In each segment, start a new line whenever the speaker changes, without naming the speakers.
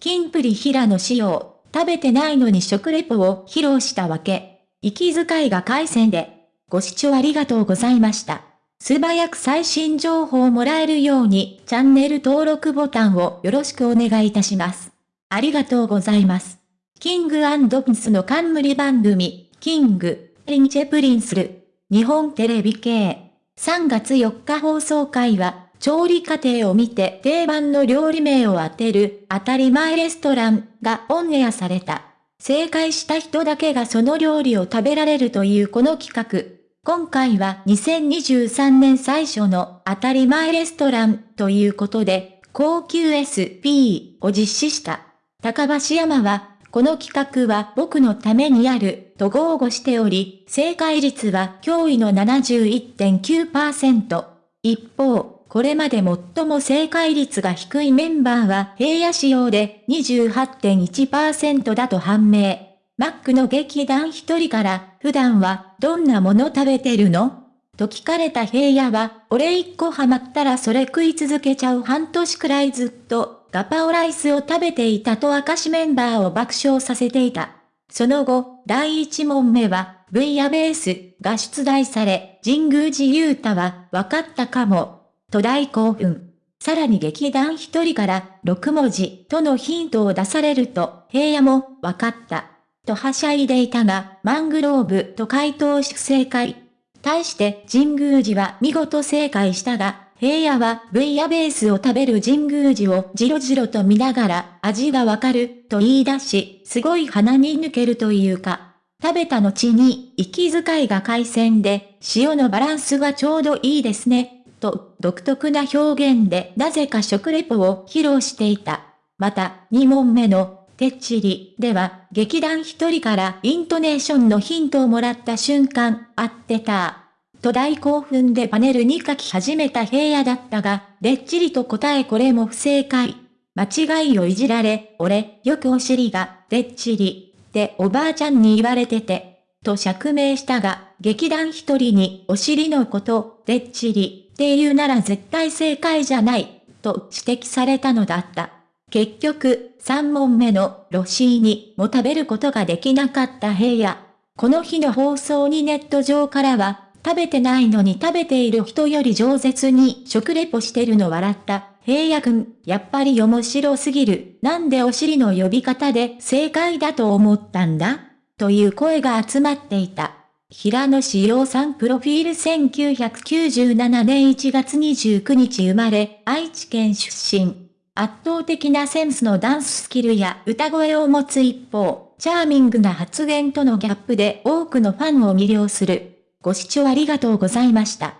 キンプリ平野紫耀、食べてないのに食レポを披露したわけ。息遣いが回線で。ご視聴ありがとうございました。素早く最新情報をもらえるようにチャンネル登録ボタンをよろしくお願いいたします。ありがとうございます。 King & Prince の冠番組、 King & Prince る、日本テレビ系。3月4日放送回は、調理過程を見て定番の料理名を当てる当たり前レストランがオンエアされた。正解した人だけがその料理を食べられるというこの企画。今回は2023年最初の当たり前レストランということで、高級 SP を実施した。高橋山は、この企画は僕のためにあると豪語しており、正解率は驚異の71.9%。一方、これまで最も正解率が低いメンバーは平野仕様で28.1%だと判明。マックの劇団一人から、普段はどんなもの食べてるの？と聞かれた平野は、俺一個ハマったらそれ食い続けちゃう半年くらいずっと、ガパオライスを食べていたと明かしメンバーを爆笑させていた。その後、第一問目は、V やベースが出題され、神宮寺勇太は、わかったかも、と大興奮。さらに劇団一人から6文字とのヒントを出されると、平野もわかった。とはしゃいでいたが、マングローブと回答し正解。対して神宮寺は見事正解したが、平野は V やベースを食べる神宮寺をじろじろと見ながら味がわかると言い出し、すごい鼻に抜けるというか、食べた後に息遣いが海鮮で塩のバランスがちょうどいいですね。と独特な表現でなぜか食レポを披露していた。また、2問目の、てっちりでは、劇団一人からイントネーションのヒントをもらった瞬間、合ってた。と大興奮でパネルに書き始めた平野だったが、でっちりと答えこれも不正解。間違いをいじられ、俺、よくお尻が、でっちり、っておばあちゃんに言われてて、と釈明したが、劇団一人にお尻のこと、でっちり、って言うなら絶対正解じゃない、と指摘されたのだった。結局、3問目のロシーニも食べることができなかった平野。この日の放送にネット上からは、食べてないのに食べている人より饒舌に食レポしてるの笑った。平野くん、やっぱり面白すぎる。なんでお尻の呼び方で正解だと思ったんだ？という声が集まっていた。平野志陽さんプロフィール1997年1月29日生まれ、愛知県出身。圧倒的なセンスのダンススキルや歌声を持つ一方、チャーミングな発言とのギャップで多くのファンを魅了する。ご視聴ありがとうございました。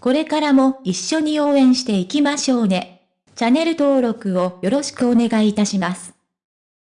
これからも一緒に応援していきましょうね。チャンネル登録をよろしくお願いいたします。